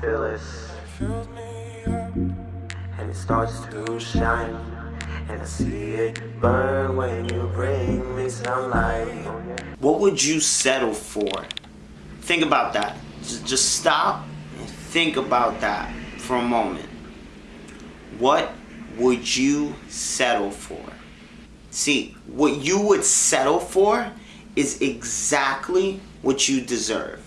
Feel it. Fills me up. And it starts to shine. And I see it burn when you bring me sunlight. What would you settle for? Think about that. Just, just stop and think about that for a moment. What would you settle for? See, what you would settle for is exactly what you deserve.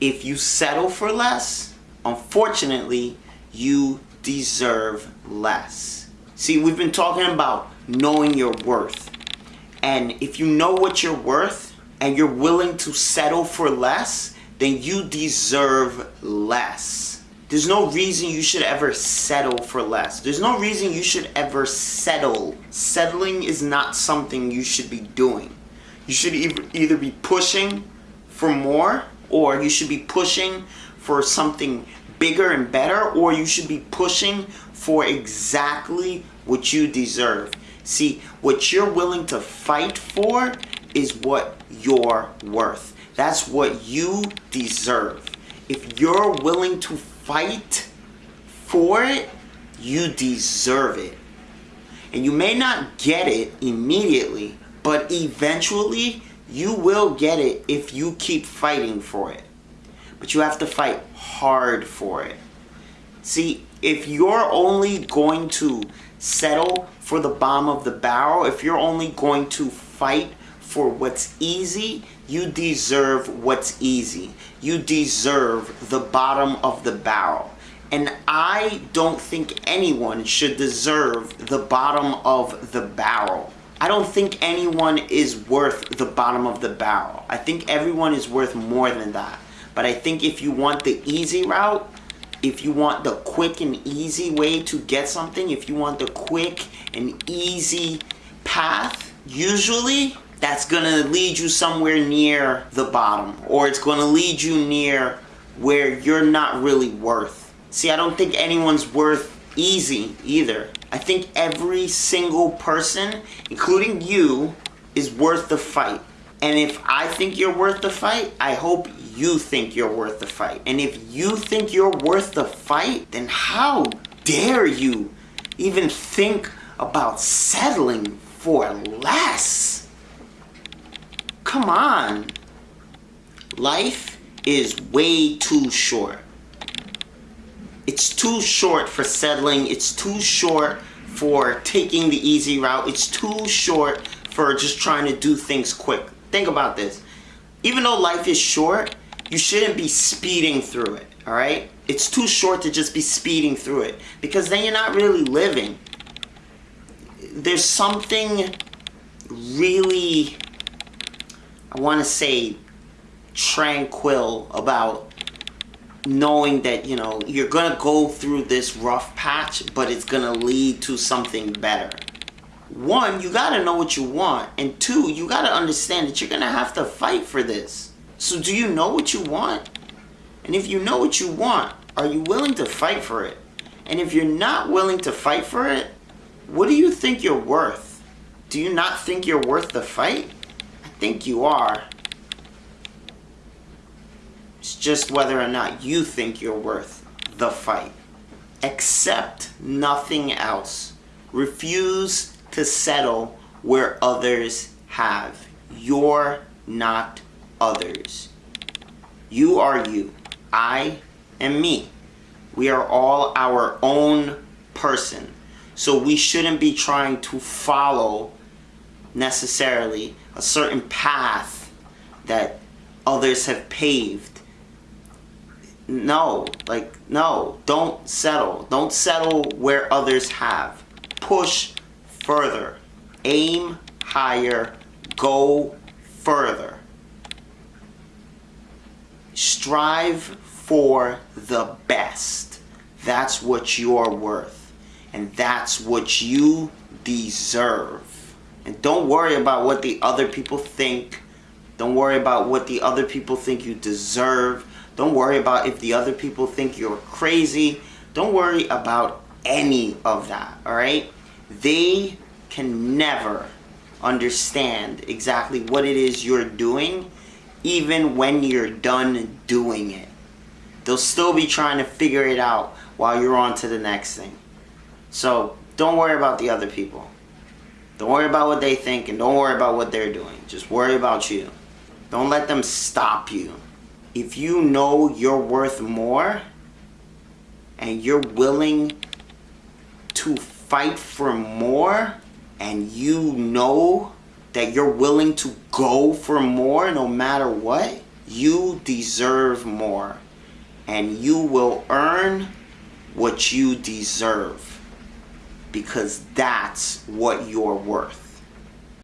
If you settle for less, unfortunately, you deserve less. See, we've been talking about knowing your worth. And if you know what you're worth and you're willing to settle for less, then you deserve less. There's no reason you should ever settle for less. There's no reason you should ever settle. Settling is not something you should be doing. You should either be pushing for more or you should be pushing for something bigger and better or you should be pushing for exactly what you deserve. See, what you're willing to fight for is what you're worth. That's what you deserve. If you're willing to fight for it, you deserve it. And you may not get it immediately, but eventually you will get it if you keep fighting for it. But you have to fight hard for it. See, if you're only going to settle for the bottom of the barrel, if you're only going to fight for what's easy, you deserve what's easy. You deserve the bottom of the barrel. And I don't think anyone should deserve the bottom of the barrel. I don't think anyone is worth the bottom of the barrel. I think everyone is worth more than that. But I think if you want the easy route, if you want the quick and easy way to get something, if you want the quick and easy path, usually that's gonna lead you somewhere near the bottom or it's gonna lead you near where you're not really worth. See, I don't think anyone's worth easy either. I think every single person, including you, is worth the fight. And if I think you're worth the fight, I hope you think you're worth the fight. And if you think you're worth the fight, then how dare you even think about settling for less? Come on. Life is way too short. It's too short for settling. It's too short for taking the easy route. It's too short for just trying to do things quick. Think about this. Even though life is short, you shouldn't be speeding through it, all right? It's too short to just be speeding through it because then you're not really living. There's something really, I want to say, tranquil about knowing that, you know, you're going to go through this rough patch, but it's going to lead to something better. One, you got to know what you want. And two, you got to understand that you're going to have to fight for this. So do you know what you want? And if you know what you want, are you willing to fight for it? And if you're not willing to fight for it, what do you think you're worth? Do you not think you're worth the fight? I think you are. It's just whether or not you think you're worth the fight. Accept nothing else. Refuse to settle where others have. You're not others. You are you. I am me. We are all our own person. So we shouldn't be trying to follow necessarily a certain path that others have paved. No, like, no, don't settle. Don't settle where others have. Push further. Aim higher. Go further. Strive for the best. That's what you're worth. And that's what you deserve. And don't worry about what the other people think. Don't worry about what the other people think you deserve. Don't worry about if the other people think you're crazy. Don't worry about any of that, alright? They can never understand exactly what it is you're doing even when you're done doing it. They'll still be trying to figure it out while you're on to the next thing. So don't worry about the other people. Don't worry about what they think and don't worry about what they're doing. Just worry about you. Don't let them stop you. If you know you're worth more and you're willing to fight for more and you know that you're willing to go for more no matter what, you deserve more. And you will earn what you deserve. Because that's what you're worth.